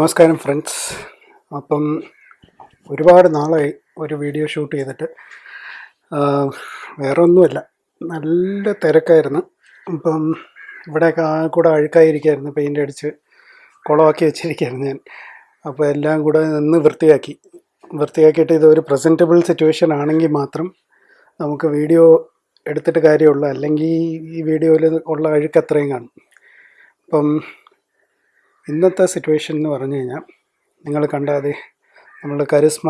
നമസ്കാരം ഫ്രണ്ട്സ് അപ്പം ഒരുപാട് നാളായി ഒരു വീഡിയോ ഷൂട്ട് ചെയ്തിട്ട്. വേറെ ഒന്നുമല്ല നല്ല തിരക്കായിരുന്നു. അപ്പം ഇവിടെ കൂടെ അഴുക്കായിരിക്കായിരുന്നു പെയിന്റ് അടിച്ച് കുളമാക്കി വെച്ചിരിക്കുകയായിരുന്നു ഞാൻ. അപ്പോൾ എല്ലാം കൂടെ നിന്ന് വൃത്തിയാക്കി. വൃത്തിയാക്കിയിട്ട് ഇതൊരു പ്രസന്റബിൾ സിറ്റുവേഷൻ ആണെങ്കിൽ മാത്രം നമുക്ക് വീഡിയോ എടുത്തിട്ട് കാര്യമുള്ളൂ അല്ലെങ്കിൽ ഈ വീഡിയോയിൽ ഉള്ള അഴുക്ക് അത്രയും കാണും. അപ്പം ഇന്നത്തെ സിറ്റുവേഷൻ എന്ന് പറഞ്ഞു കഴിഞ്ഞാൽ നിങ്ങൾ കണ്ടാതെ നമ്മളുടെ കരിസ്മ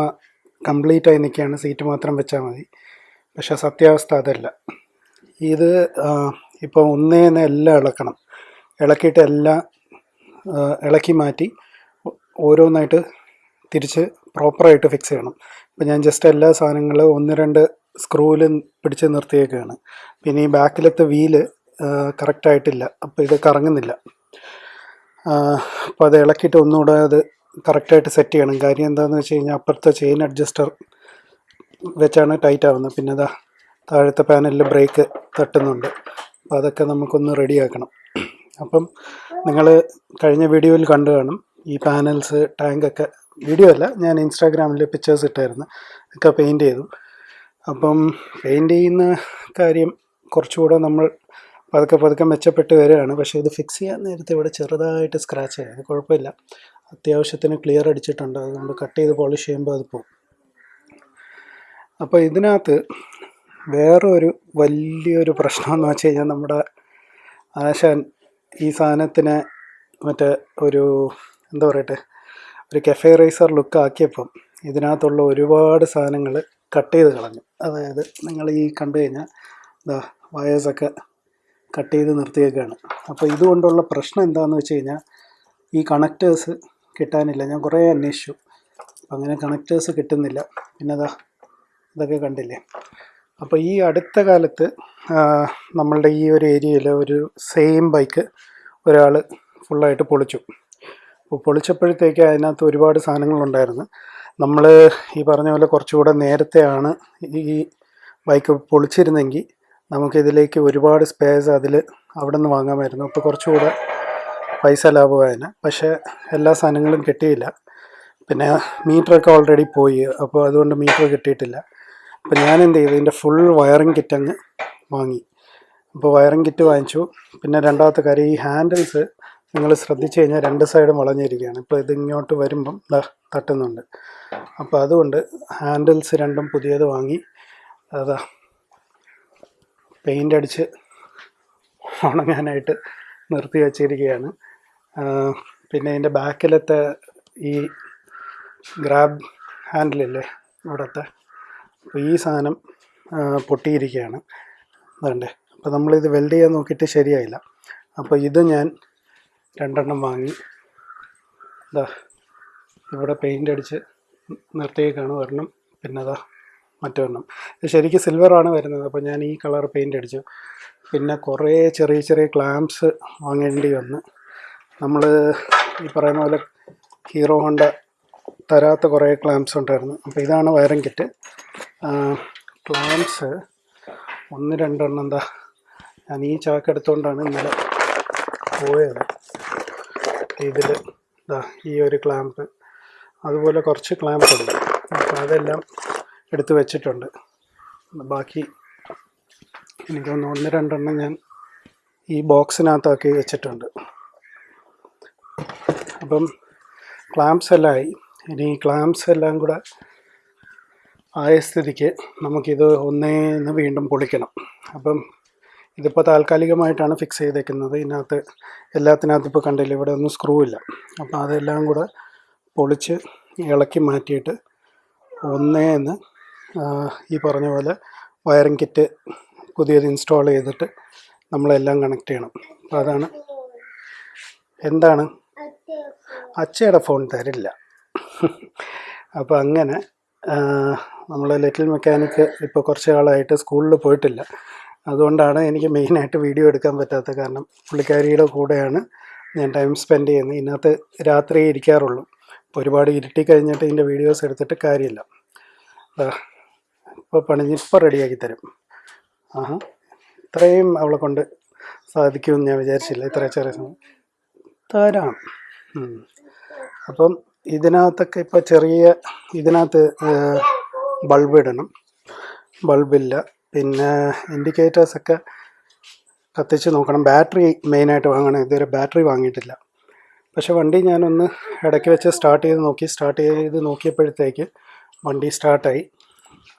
കംപ്ലീറ്റായി നിൽക്കുകയാണ് സീറ്റ് മാത്രം വെച്ചാൽ മതി. പക്ഷേ സത്യാവസ്ഥ അതല്ല. ഇത് ഇപ്പോൾ ഒന്നേന്ന് എല്ലാം ഇളക്കണം. ഇളക്കിയിട്ട് എല്ലാം ഇളക്കി മാറ്റി ഓരോന്നായിട്ട് തിരിച്ച് പ്രോപ്പറായിട്ട് ഫിക്സ് ചെയ്യണം. ഇപ്പം ഞാൻ ജസ്റ്റ് എല്ലാ സാധനങ്ങളും ഒന്ന് രണ്ട് സ്ക്രൂവിൽ പിടിച്ച് നിർത്തിയേക്കുകയാണ് പിന്നെ ഈ ബാക്കിലത്തെ വീൽ കറക്റ്റായിട്ടില്ല അപ്പോൾ ഇത് കറങ്ങുന്നില്ല. അപ്പോൾ അത് ഇളക്കിയിട്ട് ഒന്നുകൂടെ അത് കറക്റ്റായിട്ട് സെറ്റ് ചെയ്യണം. കാര്യം എന്താണെന്ന് വെച്ച് കഴിഞ്ഞാൽ അപ്പുറത്തെ ചെയിൻ അഡ്ജസ്റ്റർ വെച്ചാണ് ടൈറ്റ് ആവുന്നത്. പിന്നെ അതാ താഴത്തെ പാനലിൽ ബ്രേക്ക് തട്ടുന്നുണ്ട്. അപ്പോൾ അതൊക്കെ നമുക്കൊന്ന് റെഡിയാക്കണം അപ്പം നിങ്ങൾ കഴിഞ്ഞ വീഡിയോയിൽ കണ്ടു കാണും. ഈ പാനൽസ് ടാങ്കൊക്കെ വീഡിയോ അല്ല ഞാൻ ഇൻസ്റ്റാഗ്രാമിൽ പിക്ചേഴ്സ് ഇട്ടായിരുന്നു. ഒക്കെ പെയിന്റ് ചെയ്തു. അപ്പം പെയിന്റ് ചെയ്യുന്ന കാര്യം കുറച്ചുകൂടെ നമ്മൾ പതുക്കെ പതുക്കെ മെച്ചപ്പെട്ട് വരികയാണ്. പക്ഷേ ഇത് ഫിക്സ് ചെയ്യാൻ നേരത്തെ ഇവിടെ ചെറുതായിട്ട് സ്ക്രാച്ച് ആയി. അത് കുഴപ്പമില്ല. അത്യാവശ്യത്തിന് ക്ലിയർ അടിച്ചിട്ടുണ്ട്. അതുകൊണ്ട് കട്ട് ചെയ്ത് പോളിഷ് ചെയ്യുമ്പോൾ അത് പോകും അപ്പോൾ ഇതിനകത്ത് വേറൊരു വലിയൊരു പ്രശ്നം എന്ന് വെച്ച് കഴിഞ്ഞാൽ നമ്മുടെ ആശാൻ ഈ സാധനത്തിനെ മറ്റേ ഒരു എന്താ പറയട്ടെ ഒരു കെഫെ റൈസർ ലുക്ക് ആക്കിയപ്പം ഇതിനകത്തുള്ള ഒരുപാട് സാധനങ്ങൾ കട്ട് ചെയ്ത് കളഞ്ഞു. അതായത് നിങ്ങൾ ഈ കണ്ടു കഴിഞ്ഞാൽ ഇതാ വയേഴ്സൊക്കെ കട്ട് ചെയ്ത് നിർത്തിയേക്കാണ്. അപ്പോൾ ഇതുകൊണ്ടുള്ള പ്രശ്നം എന്താണെന്ന് വെച്ച് കഴിഞ്ഞാൽ ഈ കണക്റ്റേഴ്സ് കിട്ടാനില്ല. ഞാൻ കുറേ അന്വേഷിച്ചു. അങ്ങനെ കണക്റ്റേഴ്സ് കിട്ടുന്നില്ല. പിന്നെ അതാ ഇതൊക്കെ കണ്ടില്ലേ? അപ്പോൾ ഈ അടുത്ത കാലത്ത് നമ്മളുടെ ഈ ഒരു ഏരിയയിൽ ഒരു സെയിം ബൈക്ക് ഒരാൾ ഫുള്ളായിട്ട് പൊളിച്ചു. അപ്പോൾ പൊളിച്ചപ്പോഴത്തേക്ക് അതിനകത്ത് ഒരുപാട് സാധനങ്ങളുണ്ടായിരുന്നു. നമ്മൾ ഈ പറഞ്ഞ പോലെ കുറച്ചുകൂടെ നേരത്തെയാണ് ഈ ബൈക്ക് പൊളിച്ചിരുന്നെങ്കിൽ നമുക്കിതിലേക്ക് ഒരുപാട് സ്പേസ് അതിൽ അവിടെ നിന്ന് വാങ്ങാമായിരുന്നു. അപ്പോൾ കുറച്ചുകൂടെ പൈസ ലാഭമായേനെ. പക്ഷേ എല്ലാ സാധനങ്ങളും കിട്ടിയില്ല. പിന്നെ മീറ്ററൊക്കെ ഓൾറെഡി പോയി. അപ്പോൾ അതുകൊണ്ട് മീറ്റർ കിട്ടിയിട്ടില്ല. അപ്പോൾ ഞാൻ എന്ത് ചെയ്തു ഇതിന്റെ ഫുൾ വയറിംഗ് കിറ്റ് അങ്ങ് വാങ്ങി. അപ്പോൾ വയറിംഗ് കിറ്റ് വാങ്ങിച്ചു. പിന്നെ രണ്ടാമത്തെ കാര്യം ഈ ഹാൻഡിൽസ് നിങ്ങൾ ശ്രദ്ധിച്ചു കഴിഞ്ഞാൽ രണ്ട് സൈഡും വളഞ്ഞിരിക്കുകയാണ്. ഇപ്പോൾ ഇതിങ്ങോട്ട് വരുമ്പം തട്ടുന്നുണ്ട്. അപ്പോൾ അതുകൊണ്ട് ഹാൻഡിൽസ് രണ്ടും പുതിയത് വാങ്ങി. അതാ. പെയിന്റ് അടിച്ച് ഉണങ്ങാനായിട്ട് നിർത്തി വച്ചിരിക്കുകയാണ്. പിന്നെ ഇതിന്റെ ബാക്കിലത്തെ ഈ ഗ്രാബ് ഹാൻഡിലില്ലേ ഇവിടുത്തെ അപ്പോൾ ഈ സാധനം പൊട്ടിയിരിക്കുകയാണ്. അതുകൊണ്ട് അപ്പോൾ നമ്മളിത് വെൽഡ് ചെയ്യാൻ നോക്കിയിട്ട് ശരിയായില്ല. അപ്പോൾ ഇത് ഞാൻ രണ്ടെണ്ണം വാങ്ങി ഇതാ ഇവിടെ പെയിന്റ് അടിച്ച് നിർത്തിയേക്കാണ് ഒരെണ്ണം. പിന്നെ അതാ മറ്റൊരെണ്ണം. ശരിക്കും സിൽവറാണ് വരുന്നത്. അപ്പോൾ ഞാൻ ഈ കളർ പെയിന്റ് അടിച്ചു. പിന്നെ കുറേ ചെറിയ ചെറിയ ക്ലാംസ് വാങ്ങേണ്ടി വന്നു. നമ്മൾ ഈ പറയുന്ന പോലെ ഹീറോ ഹോണ്ട തരാത്ത കുറേ ക്ലാംസ് ഉണ്ടായിരുന്നു. അപ്പോൾ ഇതാണ് വയറിംഗ് കിറ്റ് ക്ലാംസ് ഒന്ന് രണ്ടെണ്ണം എന്താ ഞാൻ ഈ ചാക്ക് എടുത്തുകൊണ്ടാണ് ഇന്നലെ പോയത്. ഇതിൽ ഇതാ ഈ ഒരു ക്ലാമ്പ് അതുപോലെ കുറച്ച് ക്ലാമ്പ് ഉണ്ട്. അപ്പോൾ അതെല്ലാം എടുത്ത് വെച്ചിട്ടുണ്ട്. ബാക്കി എനിക്കൊന്ന് ഒന്ന് രണ്ടെണ്ണം ഞാൻ ഈ ബോക്സിനകത്താക്കി വെച്ചിട്ടുണ്ട്. അപ്പം ക്ലാംപ്സ് എല്ലാം ആയി ഇനി ഈ ക്ലാംപ്സ് എല്ലാം കൂടെ ആയ സ്ഥിതിക്ക് നമുക്കിത് ഒന്നേന്ന് വീണ്ടും പൊളിക്കണം. അപ്പം ഇതിപ്പോൾ താൽക്കാലികമായിട്ടാണ് ഫിക്സ് ചെയ്തേക്കുന്നത്. ഇതിനകത്ത് എല്ലാത്തിനകത്ത് ഇപ്പോൾ കണ്ടില്ല ഇവിടെ ഒന്നും സ്ക്രൂ ഇല്ല. അപ്പോൾ അതെല്ലാം കൂടെ പൊളിച്ച് ഇളക്കി മാറ്റിയിട്ട് ഒന്നേന്ന് ഈ പറഞ്ഞ പോലെ വയറിംഗ് കിറ്റ് പുതിയത് ഇൻസ്റ്റാൾ ചെയ്തിട്ട് നമ്മളെല്ലാം കണക്ട് ചെയ്യണം. അപ്പോൾ അതാണ് എന്താണ്? അച്ചയുടെ ഫോൺ തരില്ല. അപ്പോൾ അങ്ങനെ നമ്മൾ ലിറ്റിൽ മെക്കാനിക്ക് ഇപ്പോൾ കുറച്ച് കാലമായിട്ട് സ്കൂളിൽ പോയിട്ടില്ല. അതുകൊണ്ടാണ് എനിക്ക് മെയിനായിട്ട് വീഡിയോ എടുക്കാൻ പറ്റാത്തത് കാരണം പുള്ളിക്കാരിയുടെ കൂടെയാണ് ഞാൻ ടൈം സ്പെൻഡ് ചെയ്യുന്നത്. ഇതിനകത്ത് രാത്രി ഇരിക്കാറുള്ളൂ. ഒരുപാട് ഇരുട്ടി കഴിഞ്ഞിട്ട് ഇതിന്റെ വീഡിയോസ് എടുത്തിട്ട് കാര്യമില്ല. ഇപ്പോൾ പണിഞ്ഞ് ഇപ്പോൾ റെഡിയാക്കി തരും. ആഹാ. ഇത്രയും അവളെ കൊണ്ട് സാധിക്കുമെന്ന് ഞാൻ വിചാരിച്ചില്ല. ഇത്ര ചെറിയ സമയം തരാം. അപ്പം ഇതിനകത്തൊക്കെ ഇപ്പോൾ ചെറിയ ഇതിനകത്ത് ബൾബ് ഇടണം. ബൾബില്ല പിന്നെ ഇൻഡിക്കേറ്റേഴ്സൊക്കെ കത്തിച്ച് നോക്കണം. ബാറ്ററി മെയിനായിട്ട് വാങ്ങണം. ഇതുവരെ ബാറ്ററി വാങ്ങിയിട്ടില്ല. പക്ഷേ വണ്ടി ഞാനൊന്ന് ഇടയ്ക്ക് വെച്ച് സ്റ്റാർട്ട് ചെയ്ത് നോക്കി. സ്റ്റാർട്ട് ചെയ്ത് നോക്കിയപ്പോഴത്തേക്ക് വണ്ടി സ്റ്റാർട്ടായി.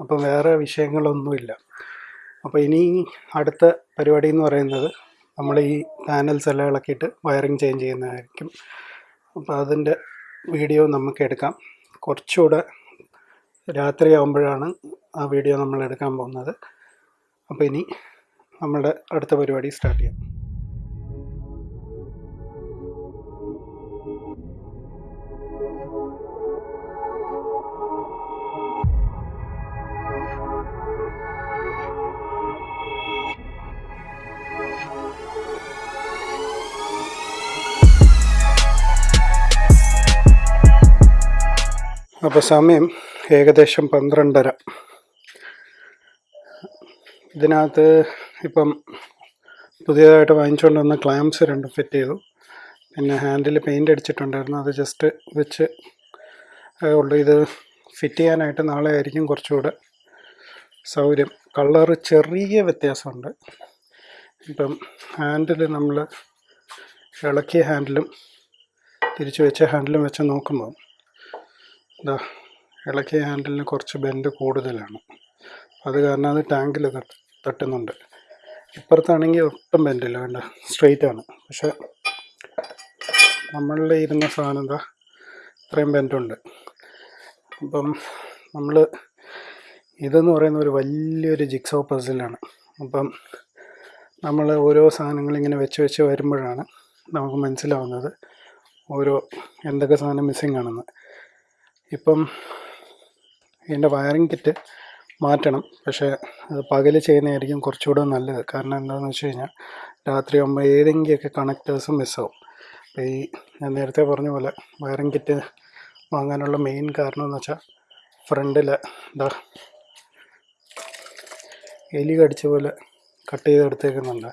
അപ്പം വേറെ വിഷയങ്ങളൊന്നുമില്ല. അപ്പോൾ ഇനി അടുത്ത പരിപാടി എന്ന് പറയുന്നത് നമ്മൾ ഈ പാനൽസ് എല്ലാം ഇളക്കിയിട്ട് വയറിങ് ചേഞ്ച് ചെയ്യുന്നതായിരിക്കും. അപ്പോൾ അതിന്റെ വീഡിയോ നമുക്ക് എടുക്കാം. കുറച്ചുകൂടെ രാത്രിയാകുമ്പോഴാണ് ആ വീഡിയോ നമ്മൾ എടുക്കാൻ പോകുന്നത്. അപ്പോൾ ഇനി നമ്മുടെ അടുത്ത പരിപാടി സ്റ്റാർട്ട് ചെയ്യാം. അപ്പോൾ സമയം ഏകദേശം പന്ത്രണ്ടര. ഇതിനകത്ത് ഇപ്പം പുതിയതായിട്ട് വാങ്ങിച്ചുകൊണ്ട് വന്ന ക്ലാംസ് രണ്ടും ഫിറ്റ് ചെയ്തു. പിന്നെ ഹാൻഡിൽ പെയിന്റ് അടിച്ചിട്ടുണ്ടായിരുന്നു. അത് ജസ്റ്റ് വെച്ച് ഉള്ളു. ഇത് ഫിറ്റ് ചെയ്യാനായിട്ട് നാളെ ആയിരിക്കും കുറച്ചുകൂടെ സൗകര്യം. കളർ ചെറിയ വ്യത്യാസമുണ്ട്. ഇപ്പം ഹാൻഡിൽ നമ്മൾ ഇളക്കിയ ഹാൻഡിലും തിരിച്ചു വെച്ച ഹാൻഡിലും വെച്ച് നോക്കുമ്പോൾ ഇതാ ഇളക്കിയ ഹാൻഡിലിന് കുറച്ച് ബെൻഡ് കൂടുതലാണ്. അത് കാരണം അത് ടാങ്കിൽ തട്ട് തട്ടുന്നുണ്ട്. ഇപ്പുറത്താണെങ്കിൽ ഒട്ടും ബെൻഡില്ല വേണ്ട സ്ട്രെയിറ്റ് ആണ് പക്ഷെ നമ്മളിൽ ഇരുന്ന സാധനം എന്താ ഇത്രയും ബെൻഡുണ്ട്. അപ്പം നമ്മൾ ഇതെന്ന് പറയുന്ന ഒരു വലിയൊരു ജിക്സോ പസിലാണ്. അപ്പം നമ്മൾ ഓരോ സാധനങ്ങൾ ഇങ്ങനെ വെച്ച് വെച്ച് വരുമ്പോഴാണ് നമുക്ക് മനസ്സിലാവുന്നത് ഓരോ എന്തൊക്കെ സാധനം മിസ്സിങ് ആണെന്ന് ഇപ്പം ഇതിന്റെ വയറിംഗ് കിറ്റ് മാറ്റണം. പക്ഷേ അത് പകൽ ചെയ്യുന്നതായിരിക്കും കുറച്ചുകൂടെ നല്ലത്. കാരണം എന്താണെന്ന് വെച്ച് കഴിഞ്ഞാൽ രാത്രി ആകുമ്പോൾ ഏതെങ്കിലുമൊക്കെ കണക്റ്റേഴ്സ് മിസ്സാവും. അപ്പോൾ ഈ ഞാൻ നേരത്തെ പറഞ്ഞ പോലെ വയറിംഗ് കിറ്റ് വാങ്ങാനുള്ള മെയിൻ കാരണം എന്ന് വെച്ചാൽ ഫ്രണ്ടിൽ എന്താ എലി കടിച്ച പോലെ കട്ട് ചെയ്തെടുത്തേക്കുന്നുണ്ട്.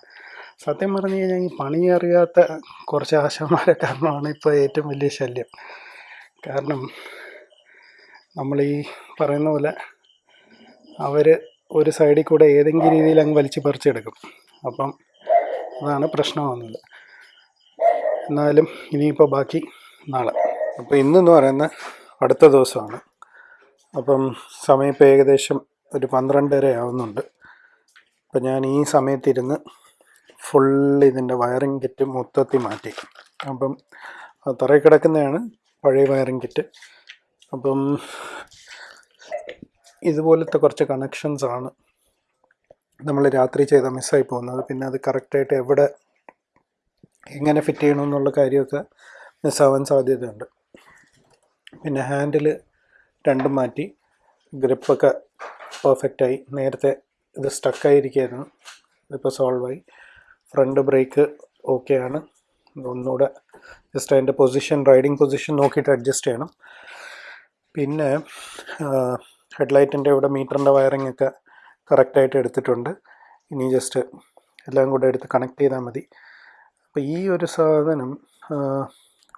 സത്യം പറഞ്ഞു കഴിഞ്ഞാൽ ഈ പണി അറിയാത്ത കുറച്ച് ആശാന്മാരെ കാരണമാണ് ഇപ്പോൾ ഏറ്റവും വലിയ ശല്യം. കാരണം നമ്മൾ ഈ പറയുന്ന പോലെ അവർ ഒരു സൈഡിൽ കൂടെ ഏതെങ്കിലും രീതിയിൽ അങ്ങ് വലിച്ച് പറിച്ചെടുക്കും. അപ്പം അതാണ് പ്രശ്നമാകുന്നത് എന്നാലും ഇനിയിപ്പോൾ ബാക്കി നാളെ. അപ്പോൾ ഇന്നെന്ന് പറയുന്ന അടുത്ത ദിവസമാണ്. അപ്പം സമയം ഇപ്പോൾ ഏകദേശം ഒരു പന്ത്രണ്ടര ആവുന്നുണ്ട്. അപ്പം ഞാൻ ഈ സമയത്തിരുന്ന് ഫുൾ ഇതിന്റെ വയറിംഗ് കിറ്റ് മൊത്തത്തിൽ മാറ്റി. അപ്പം തറയിൽ കിടക്കുന്നതാണ് പഴയ വയറിംഗ് കിറ്റ് അപ്പം ഇതുപോലത്തെ കുറച്ച് കണക്ഷൻസാണ് നമ്മൾ രാത്രി ചെയ്ത മിസ്സായി പോകുന്നത്. പിന്നെ അത് കറക്റ്റായിട്ട് എവിടെ എങ്ങനെ ഫിറ്റ് ചെയ്യണമെന്നുള്ള കാര്യമൊക്കെ മിസ്സാവാൻ സാധ്യതയുണ്ട്. പിന്നെ ഹാൻഡിൽ രണ്ടും മാറ്റി ഗ്രിപ്പൊക്കെ പെർഫെക്റ്റായി നേരത്തെ ഇത് സ്റ്റക്കായിരിക്കായിരുന്നു ഇതിപ്പോൾ സോൾവായി ഫ്രണ്ട് ബ്രേക്ക് ഓക്കെയാണ് ഒന്നുകൂടെ ജസ്റ്റ് അതിന്റെ പൊസിഷൻ റൈഡിങ് പൊസിഷൻ നോക്കിയിട്ട് അഡ്ജസ്റ്റ് ചെയ്യണം. പിന്നെ ഹെഡ്ലൈറ്റിന്റെ ഇവിടെ മീറ്ററിന്റെ വയറിംഗ് ഒക്കെ കറക്റ്റായിട്ട് എടുത്തിട്ടുണ്ട്. ഇനി ജസ്റ്റ് എല്ലാം കൂടെ എടുത്ത് കണക്ട് ചെയ്താൽ മതി. അപ്പോൾ ഈ ഒരു സാധനം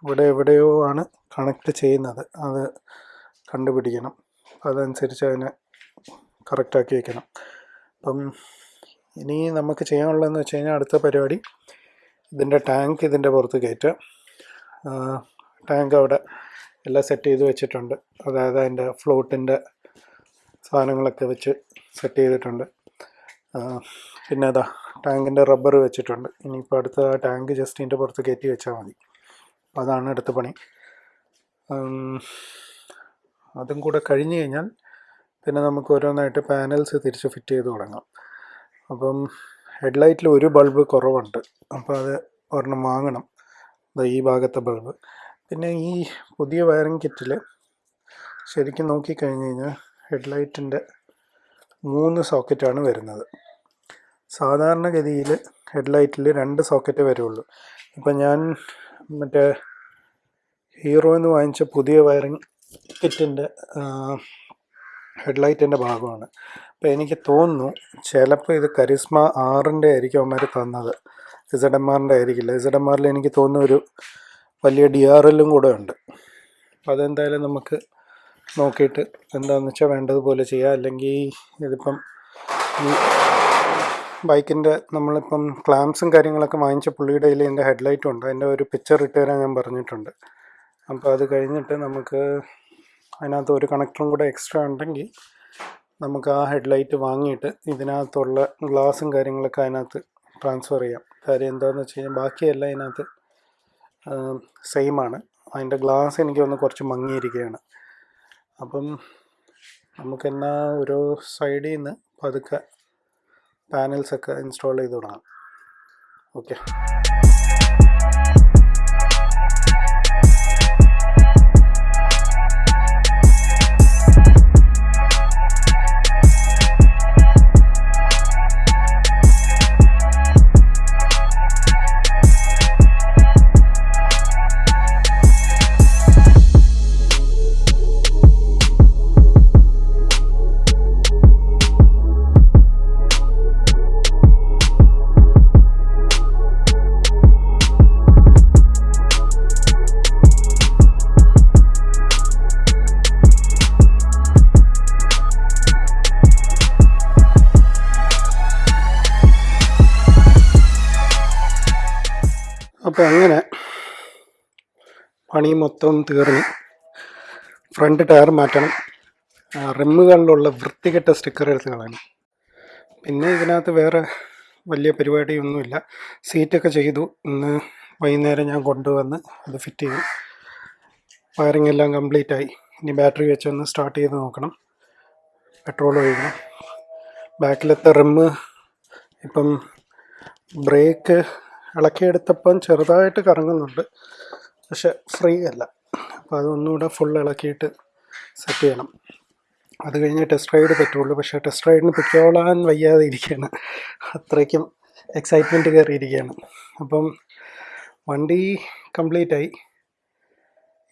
ഇവിടെ എവിടെയോ ആണ് കണക്ട് ചെയ്യുന്നത്. അത് കണ്ടുപിടിക്കണം. അതനുസരിച്ച് അതിനെ കറക്റ്റാക്കി വെക്കണം. അപ്പം ഇനി നമുക്ക് ചെയ്യാനുള്ളതെന്ന് വെച്ച് കഴിഞ്ഞാൽ അടുത്ത പരിപാടി. ഇതിന്റെ ടാങ്ക് ഇതിന്റെ പുറത്ത് കയറ്റുക ടാങ്ക് അവിടെ എല്ലാം സെറ്റ് ചെയ്ത് വെച്ചിട്ടുണ്ട്. അതായത് അതിന്റെ ഫ്ലോട്ടിന്റെ സാധനങ്ങളൊക്കെ വെച്ച് സെറ്റ് ചെയ്തിട്ടുണ്ട്. പിന്നെ അതാ ടാങ്കിന്റെ റബ്ബർ വെച്ചിട്ടുണ്ട്. ഇനിയിപ്പോൾ അടുത്ത ടാങ്ക് ജസ്റ്റിന്റെ പുറത്ത് കയറ്റി വെച്ചാൽ മതി. അതാണ് അടുത്ത പണി. അതും കൂടെ കഴിഞ്ഞ് കഴിഞ്ഞാൽ പിന്നെ നമുക്ക് ഓരോന്നായിട്ട് പാനൽസ് തിരിച്ച് ഫിറ്റ് ചെയ്ത് തുടങ്ങാം. അപ്പം ഹെഡ്ലൈറ്റിൽ ഒരു ബൾബ് കുറവുണ്ട്. അപ്പോൾ അത് ഒരെണ്ണം വാങ്ങണം. ഈ ഭാഗത്തെ ബൾബ് പിന്നെ ഈ പുതിയ വയറിംഗ് കിറ്റിൽ ശരിക്കും നോക്കിക്കഴിഞ്ഞ് കഴിഞ്ഞാൽ ഹെഡ്ലൈറ്റിന്റെ മൂന്ന് സോക്കറ്റാണ് വരുന്നത്. സാധാരണഗതിയിൽ ഹെഡ്ലൈറ്റിൽ രണ്ട് സോക്കറ്റ് വരുള്ളൂ. ഇപ്പം ഞാൻ മറ്റേ ഹീറോ എന്ന് വാങ്ങിച്ച പുതിയ വയറിംഗ് കിറ്റിന്റെ ഹെഡ്ലൈറ്റിന്റെ ഭാഗമാണ്. അപ്പോൾ എനിക്ക് തോന്നുന്നു ചിലപ്പോൾ ഇത് കരിസ്മ ആറിന്റെ ആയിരിക്കും അവന്മാർ തന്നത്. ഇസഡ് എം ആറിന്റെ ആയിരിക്കില്ല. ഇസഡ് എം ആറിൽ എനിക്ക് തോന്നുന്നു ഒരു വലിയ ഡി ആർ എല്ലും കൂടെ ഉണ്ട്. അപ്പോൾ അതെന്തായാലും നമുക്ക് നോക്കിയിട്ട് എന്താണെന്ന് വെച്ചാൽ വേണ്ടതുപോലെ ചെയ്യാം. അല്ലെങ്കിൽ ഇതിപ്പം ഈ ബൈക്കിന്റെ നമ്മളിപ്പം ക്ലാംസും കാര്യങ്ങളൊക്കെ വാങ്ങിച്ച പുള്ളിയുടെ കയ്യിൽ എന്റെ ഹെഡ്ലൈറ്റും ഉണ്ട്. അതിന്റെ ഒരു പിക്ചർ ഇട്ട് തരാൻ ഞാൻ പറഞ്ഞിട്ടുണ്ട്. അപ്പോൾ അത് കഴിഞ്ഞിട്ട് നമുക്ക് അതിനകത്ത് ഒരു കണക്ടറും കൂടെ എക്സ്ട്രാ ഉണ്ടെങ്കിൽ നമുക്ക് ആ ഹെഡ്ലൈറ്റ് വാങ്ങിയിട്ട് ഇതിനകത്തുള്ള ഗ്ലാസും കാര്യങ്ങളൊക്കെ അതിനകത്ത് ട്രാൻസ്ഫർ ചെയ്യാം. കാര്യം എന്താണെന്ന് വെച്ച് കഴിഞ്ഞാൽ ബാക്കിയെല്ലാം ഇതിനകത്ത് സെയിം ആണ്. അതിന്റെ ഗ്ലാസ് എനിക്ക് ഒന്ന് കുറച്ച് മങ്ങിയിരിക്കുകയാണ്. അപ്പം നമുക്കെന്നാ ഒരു സൈഡിൽ നിന്ന് പതുക്കെ പാനൽസൊക്കെ ഇൻസ്റ്റാൾ ചെയ്ത് തുടങ്ങാം. ഓക്കെ പണി മൊത്തം തീർന്നു ഫ്രണ്ട് ടയർ മാറ്റണം. റിമ്മുകളിലുള്ള വൃത്തികെട്ട സ്റ്റിക്കർ എടുത്ത് കളയണം. പിന്നെ ഇതിനകത്ത് വേറെ വലിയ പരിപാടിയൊന്നുമില്ല. സീറ്റൊക്കെ ചെയ്തു. ഇന്ന് വൈകുന്നേരം ഞാൻ കൊണ്ടുവന്ന് അത് ഫിറ്റ് ചെയ്തു. വയറിംഗ് എല്ലാം കംപ്ലീറ്റ് ആയി. ഇനി ബാറ്ററി വെച്ചൊന്ന് സ്റ്റാർട്ട് ചെയ്ത് നോക്കണം. പെട്രോൾ ഒഴിക്കണം. ബാക്കിലത്തെ റിമ്മ് ഇപ്പം ബ്രേക്ക് ഇളക്കിയെടുത്തപ്പം ചെറുതായിട്ട് കറങ്ങുന്നുണ്ട്. പക്ഷെ ഫ്രീ അല്ല. അപ്പോൾ അതൊന്നുകൂടെ ഫുൾ ഇളക്കിയിട്ട് സെറ്റ് ചെയ്യണം. അത് കഴിഞ്ഞ് ടെസ്റ്റ് റൈഡ് പറ്റുള്ളൂ. പക്ഷേ ടെസ്റ്റ് റൈഡിന് പിക്കോളാൻ വയ്യാതെ ഇരിക്കുകയാണ് അത്രയ്ക്കും എക്സൈറ്റ്മെന്റ് കയറിയിരിക്കുകയാണ് അപ്പം വണ്ടി കംപ്ലീറ്റ് ആയി.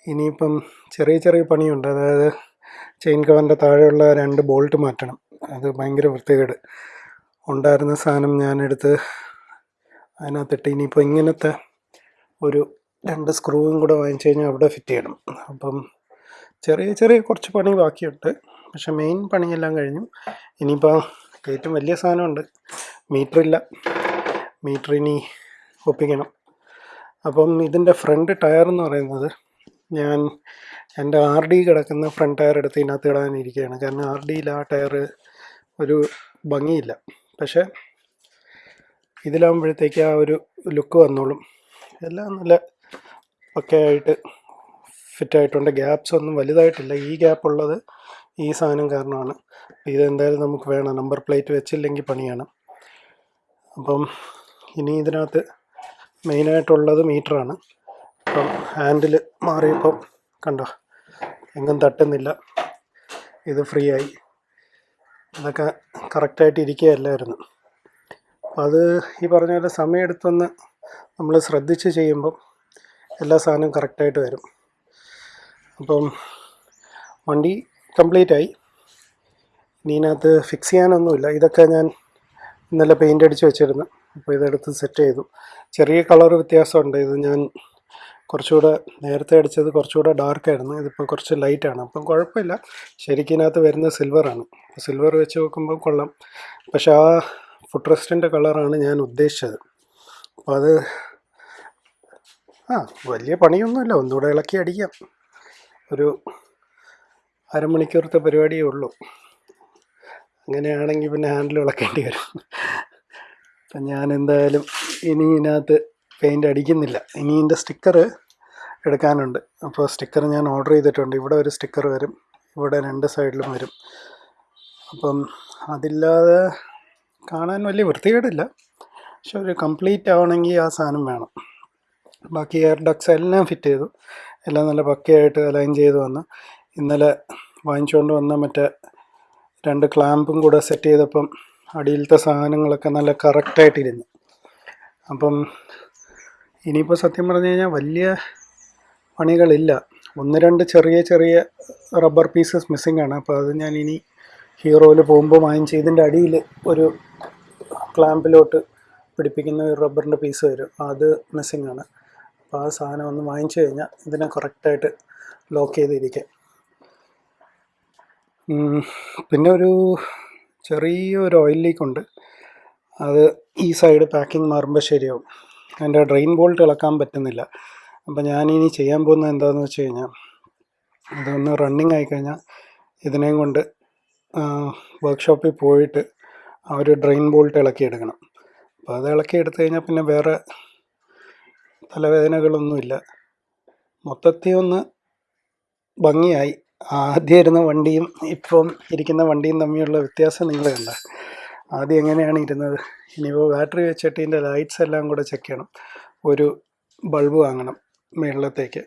ഇനിയിപ്പം ചെറിയ ചെറിയ പണിയുണ്ട്. അതായത് ചെയിൻ കവറിന്റെ താഴെയുള്ള രണ്ട് ബോൾട്ട് മാറ്റണം. അത് ഭയങ്കര വൃത്തികേട്. ഉണ്ടായിരുന്ന സാധനം ഞാനെടുത്ത് അതിനകത്തിട്ട് ഇനിയിപ്പോൾ ഇങ്ങനത്തെ ഒരു രണ്ട് സ്ക്രൂവും കൂടെ വാങ്ങിച്ചു കഴിഞ്ഞാൽ അവിടെ ഫിറ്റ് ചെയ്യണം. അപ്പം ചെറിയ ചെറിയ കുറച്ച് പണി ബാക്കിയുണ്ട്. പക്ഷെ മെയിൻ പണിയെല്ലാം കഴിഞ്ഞു. ഇനിയിപ്പോൾ ഏറ്റവും വലിയ സാധനമുണ്ട്. മീറ്ററില്ല മീറ്റർ ഇനി ഒപ്പിക്കണം. അപ്പം ഇതിന്റെ ഫ്രണ്ട് ടയർ എന്ന് പറയുന്നത് ഞാൻ എന്റെ ആർ ഡി കിടക്കുന്ന ഫ്രണ്ട് ടയർ എടുത്ത് ഇതിനകത്ത് ഇടാനിരിക്കുകയാണ്. കാരണം ആർ ഡിയിൽ ആ ടയർ ഒരു ഭംഗിയില്ല. പക്ഷേ ഇതിലാകുമ്പോഴത്തേക്ക് ആ ഒരു ലുക്ക് വന്നോളും. എല്ലാം നല്ല പക്കയായിട്ട് ഫിറ്റായിട്ടുണ്ട് ഗ്യാപ്സ് ഒന്നും വലുതായിട്ടില്ല. ഈ ഗ്യാപ്പ് ഉള്ളത് ഈ സാധനം കാരണമാണ്. ഇതെന്തായാലും നമുക്ക് വേണം. നമ്പർ പ്ലേറ്റ് വെച്ചില്ലെങ്കിൽ പണിയാണ്. അപ്പം ഇനി ഇതിനകത്ത് മെയിനായിട്ടുള്ളത് മീറ്ററാണ് അപ്പം ഹാൻഡിൽ മാറിയപ്പം കണ്ടോ എങ്ങും തട്ടുന്നില്ല. ഇത് ഫ്രീ ആയി. അതൊക്കെ കറക്റ്റായിട്ട് ഇരിക്കുകയല്ലായിരുന്നു. അത് ഈ പറഞ്ഞ പോലെ സമയമെടുത്തൊന്ന് നമ്മൾ ശ്രദ്ധിച്ച് ചെയ്യുമ്പം എല്ലാ സാധനവും കറക്റ്റായിട്ട് വരും. അപ്പം വണ്ടി കംപ്ലീറ്റ് ആയി ഇനി ഇതിനകത്ത് ഫിക്സ് ചെയ്യാനൊന്നുമില്ല. ഇതൊക്കെ ഞാൻ ഇന്നലെ പെയിന്റ് അടിച്ച് വെച്ചിരുന്നു. അപ്പോൾ ഇതെടുത്ത് സെറ്റ് ചെയ്തു. ചെറിയ കളർ വ്യത്യാസമുണ്ട്. ഇത് ഞാൻ കുറച്ചുകൂടെ നേരത്തെ അടിച്ചത് കുറച്ചുകൂടെ ഡാർക്കായിരുന്നു ഇതിപ്പോൾ കുറച്ച് ലൈറ്റാണ് അപ്പം കുഴപ്പമില്ല. ശരിക്കും ഇതിനകത്ത് വരുന്ന സിൽവറാണ് സിൽവർ വെച്ച് നോക്കുമ്പോൾ കൊള്ളാം. പക്ഷേ ആ ഫുഡ് റെസ്റ്റിന്റെ കളറാണ് ഞാൻ ഉദ്ദേശിച്ചത്. അപ്പോൾ അത് ആ വലിയ പണിയൊന്നുമില്ല. ഒന്നുകൂടെ ഇളക്കി അടിക്കാം. ഒരു അരമണിക്കൂറത്തെ പരിപാടിയേ ഉള്ളൂ. അങ്ങനെയാണെങ്കിൽ പിന്നെ ഹാൻഡിൽ ഇളക്കേണ്ടി വരും. അപ്പം ഞാൻ എന്തായാലും ഇനി ഇതിനകത്ത് പെയിന്റ് അടിക്കുന്നില്ല. ഇനി ഇതിന്റെ സ്റ്റിക്കർ എടുക്കാനുണ്ട്. അപ്പോൾ സ്റ്റിക്കർ ഞാൻ ഓർഡർ ചെയ്തിട്ടുണ്ട്. ഇവിടെ ഒരു സ്റ്റിക്കർ വരും. ഇവിടെ രണ്ട് സൈഡിലും വരും. അപ്പം അതില്ലാതെ കാണാൻ വലിയ വൃത്തികേടില്ല. പക്ഷെ ഒരു കംപ്ലീറ്റ് ആവണമെങ്കിൽ ആ സാധനം വേണം. ബാക്കി എയർ ഡക്സ് എല്ലാം ഫിറ്റ് ചെയ്തു. എല്ലാം നല്ല പക്കയായിട്ട് അലൈൻ ചെയ്ത് വന്ന്. ഇന്നലെ വാങ്ങിച്ചുകൊണ്ട് വന്ന മറ്റേ രണ്ട് ക്ലാമ്പും കൂടെ സെറ്റ് ചെയ്തപ്പം അടിയിലത്തെ സാധനങ്ങളൊക്കെ നല്ല കറക്റ്റായിട്ടിരുന്നു അപ്പം ഇനിയിപ്പോൾ സത്യം പറഞ്ഞു കഴിഞ്ഞാൽ വലിയ പണികളില്ല. ഒന്ന് രണ്ട് ചെറിയ ചെറിയ റബ്ബർ പീസസ് മിസ്സിംഗ് ആണ്. അപ്പോൾ അത് ഞാൻ ഇനി ഹീറോയിൽ പോകുമ്പോൾ വാങ്ങിച്ച് ഇതിന്റെ അടിയിൽ ഒരു ക്ലാമ്പിലോട്ട് പിടിപ്പിക്കുന്ന ഒരു റബ്ബറിന്റെ പീസ് വരും. അത് മിസ്സിംഗ് ആണ്. അപ്പോൾ ആ സാധനം ഒന്ന് വാങ്ങിച്ചു കഴിഞ്ഞാൽ ഇതിനെ കറക്റ്റായിട്ട് ലോക്ക് ചെയ്തിരിക്കുക പിന്നെ ഒരു ചെറിയൊരു ഓയിൽ ലീക്ക് ഉണ്ട്. അത് ഈ സൈഡ് പാക്കിംഗ് മാറുമ്പോൾ ശരിയാവും. അതിന്റെ ഡ്രെയിൻ ബോൾട്ട് ഇളക്കാൻ പറ്റുന്നില്ല. അപ്പോൾ ഞാനിനി ചെയ്യാൻ പോകുന്നത് എന്താണെന്ന് വെച്ച് കഴിഞ്ഞാൽ ഇതൊന്ന് റണ്ണിങ് ആയിക്കഴിഞ്ഞാൽ ഇതിനെയും കൊണ്ട് വർക്ക്ഷോപ്പിൽ പോയിട്ട് ആ ഒരു ഡ്രെയിൻ ബോൾട്ട് ഇളക്കിയെടുക്കണം. അപ്പോൾ അത് ഇളക്കി കഴിഞ്ഞാൽ പിന്നെ വേറെ തലവേദനകളൊന്നുമില്ല. മൊത്തത്തിൽ ഒന്ന് ഭംഗിയായി. ആദ്യം ഇരുന്ന വണ്ടിയും ഇപ്പം ഇരിക്കുന്ന വണ്ടിയും തമ്മിലുള്ള വ്യത്യാസം നിങ്ങൾ കണ്ട. ആദ്യം എങ്ങനെയാണ് ഇരുന്നത്? ഇനിയിപ്പോൾ ബാറ്ററി വെച്ചിട്ട് ഇതിന്റെ ലൈറ്റ്സ് എല്ലാം കൂടെ ചെക്ക് ചെയ്യണം. ഒരു ബൾബ് വാങ്ങണം മുകളിലത്തേക്ക്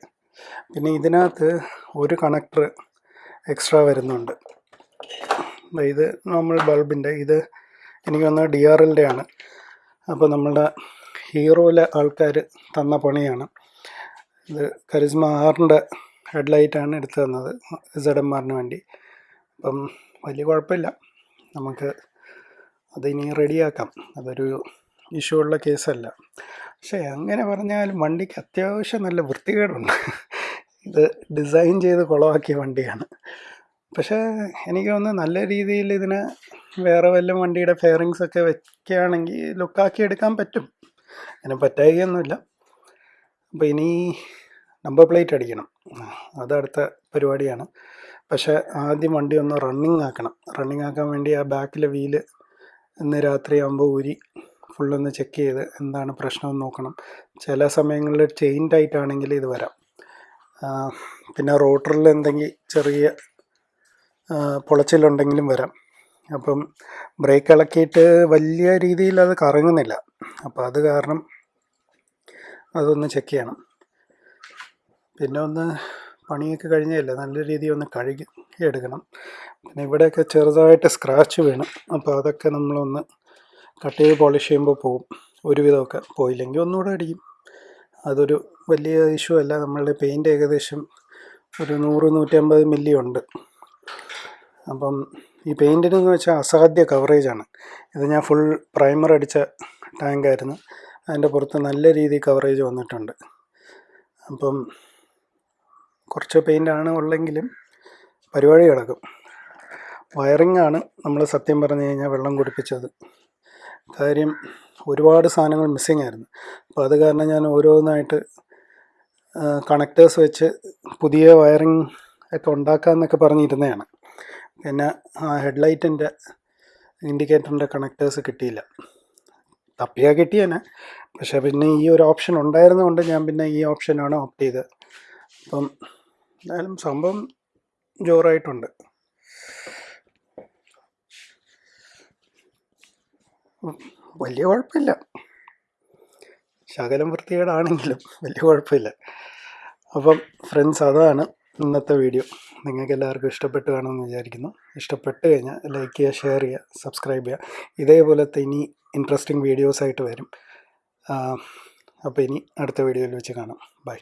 പിന്നെ ഇതിനകത്ത് ഒരു കണക്ടർ എക്സ്ട്രാ വരുന്നുണ്ട്. ഇത് നമ്മൾ ബൾബിന്റെ ഇത് എനിക്ക് വന്ന ഡി ആർ എല്ലിന്റെ ആണ്. അപ്പോൾ നമ്മളുടെ ഹീറോയിലെ ആൾക്കാർ തന്ന പണിയാണ്. ഇത് കരിസ്മ ആറിന്റെ ഹെഡ്ലൈറ്റാണ് എടുത്തു തന്നത് സെഡ് എം ആറിന് വേണ്ടി. അപ്പം വലിയ കുഴപ്പമില്ല. നമുക്ക് അതിനി റെഡിയാക്കാം. അതൊരു ഇഷ്യൂ ഉള്ള കേസല്ല. പക്ഷേ അങ്ങനെ പറഞ്ഞാലും വണ്ടിക്ക് അത്യാവശ്യം നല്ല വൃത്തികേടുണ്ട്. ഇത് ഡിസൈൻ ചെയ്ത് കുളമാക്കിയ വണ്ടിയാണ്. പക്ഷേ എനിക്ക് തോന്നുന്നു നല്ല രീതിയിൽ ഇതിന് വേറെ വല്ല വണ്ടിയുടെ ഫെയറിങ്സൊക്കെ വെക്കുകയാണെങ്കിൽ ലുക്കാക്കി എടുക്കാൻ പറ്റും. അതിന് പറ്റായികയൊന്നുമില്ല. അപ്പോൾ ഇനി നമ്പർ പ്ലേറ്റ് അടിക്കണം. അത് അടുത്ത പരിപാടിയാണ്. പക്ഷേ ആദ്യം വണ്ടി ഒന്ന് റണ്ണിങ് ആക്കണം. റണ്ണിങ് ആക്കാൻ വേണ്ടി ആ ബാക്കിലെ വീൽ ഇന്ന് രാത്രി ആകുമ്പോൾ ഊരി ഫുള്ളൊന്ന് ചെക്ക് ചെയ്ത് എന്താണ് പ്രശ്നമെന്ന് നോക്കണം. ചില സമയങ്ങളിൽ ചെയിൻ ടൈറ്റ് ആണെങ്കിൽ ഇത് വരാം. പിന്നെ റോട്ടറിൽ എന്തെങ്കിലും ചെറിയ പൊളച്ചിലുണ്ടെങ്കിലും വരാം. അപ്പം ബ്രേക്ക് ഇളക്കിയിട്ട് വലിയ രീതിയിൽ അത് കറങ്ങുന്നില്ല. അപ്പോൾ അത് കാരണം അതൊന്ന് ചെക്ക് ചെയ്യണം. പിന്നെ ഒന്ന് പണിയൊക്കെ കഴിഞ്ഞല്ലേ? നല്ല രീതിയിൽ ഒന്ന് കഴുകി എടുക്കണം. പിന്നെ ഇവിടെയൊക്കെ ചെറുതായിട്ട് സ്ക്രാച്ച് വീണം. അപ്പോൾ അതൊക്കെ നമ്മളൊന്ന് കട്ട് ചെയ്ത് പോളിഷ് ചെയ്യുമ്പോൾ പോവും. ഒരുവിധമൊക്കെ പോയില്ലെങ്കിൽ ഒന്നുകൂടെ അടിക്കും. അതൊരു വലിയ ഇഷ്യൂ അല്ല. നമ്മളുടെ പെയിന്റ് ഏകദേശം ഒരു നൂറ് നൂറ്റമ്പത് മില്ലി ഉണ്ട്. അപ്പം ഈ പെയിന്റിനെന്ന് വെച്ചാൽ അസാധ്യ കവറേജാണ് ഇത് ഞാൻ ഫുൾ പ്രൈമർ അടിച്ച ടാങ്കായിരുന്നു അതിന്റെ പുറത്ത് നല്ല രീതിയിൽ കവറേജ് വന്നിട്ടുണ്ട്. അപ്പം കുറച്ച് പെയിന്റാണ് ഉള്ളെങ്കിലും പരിപാടി കിടക്കും വയറിംഗ് ആണ് നമ്മൾ സത്യം പറഞ്ഞു കഴിഞ്ഞാൽ വെള്ളം കുടിപ്പിച്ചത്. കാര്യം ഒരുപാട് സാധനങ്ങൾ മിസ്സിങ് ആയിരുന്നു. അപ്പോൾ അത് കാരണം ഞാൻ ഓരോന്നായിട്ട് കണക്റ്റേഴ്സ് വെച്ച് പുതിയ വയറിംഗ് ഒക്കെ ഉണ്ടാക്കാമെന്നൊക്കെ പറഞ്ഞിരുന്നതാണ്. പിന്നെ ആ ഹെഡ്ലൈറ്റിന്റെ ഇൻഡിക്കേറ്ററിന്റെ കണക്റ്റേഴ്സ് കിട്ടിയില്ല. തപ്പിയാൽ കിട്ടിയേനെ. പക്ഷേ പിന്നെ ഈ ഒരു ഓപ്ഷൻ ഉണ്ടായിരുന്നതുകൊണ്ട് ഞാൻ പിന്നെ ഈ ഓപ്ഷനാണ് ഓപ്റ്റ് ചെയ്തത്. അപ്പം എന്തായാലും സംഭവം ജോറായിട്ടുണ്ട്. വലിയ കുഴപ്പമില്ല. ശകലം വൃത്തികേടാണെങ്കിലും വലിയ കുഴപ്പമില്ല. അപ്പം ഫ്രണ്ട്സ് അതാണ് ഇന്നത്തെ വീഡിയോ. നിങ്ങൾക്ക് എല്ലാവർക്കും ഇഷ്ടപ്പെട്ട് കാണുമെന്ന് വിചാരിക്കുന്നു. ഇഷ്ടപ്പെട്ട് കഴിഞ്ഞാൽ ലൈക്ക് ചെയ്യുക ഷെയർ ചെയ്യുക സബ്സ്ക്രൈബ് ചെയ്യുക. ഇതേപോലത്തെ ഇനി ഇൻട്രസ്റ്റിംഗ് വീഡിയോസായിട്ട് വരും. അപ്പോൾ ഇനി അടുത്ത വീഡിയോയിൽ വെച്ച് കാണാം. ബൈ